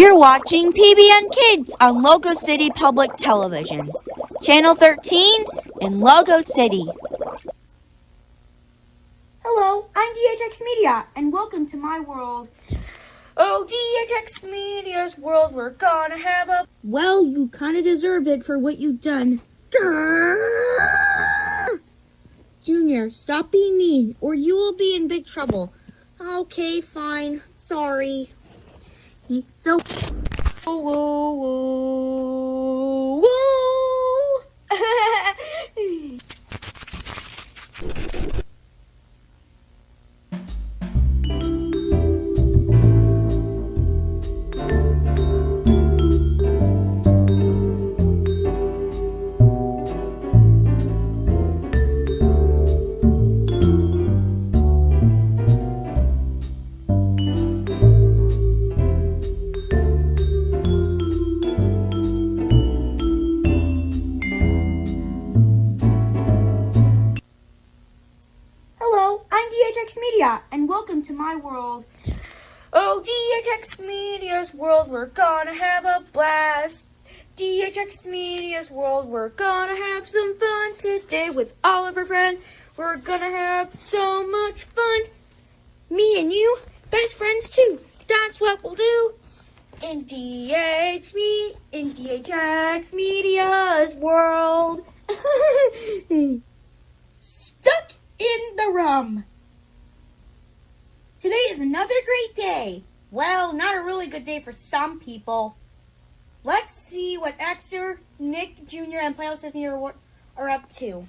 You're watching PBS Kids on Logo City Public Television, Channel 13 in Logo City. Hello, I'm DHX Media, and welcome to my world. Oh, DHX Media's world, we're gonna have a. Well, you kind of deserve it for what you've done. Grrr! Junior, stop being mean, or you will be in big trouble. Okay, fine. Sorry. 你走。哦哦哦。DHX Media, and welcome to my world. Oh, DHX Media's world, we're gonna have a blast. DHX Media's world, we're gonna have some fun today with all of our friends. We're gonna have so much fun. Me and you, best friends too. That's what we'll do. In DH me, in DHX Media's world. Stuck in the rum. Is another great day. Well, not a really good day for some people. Let's see what Exer, Nick Jr., and Playhouse Disney are, are up to.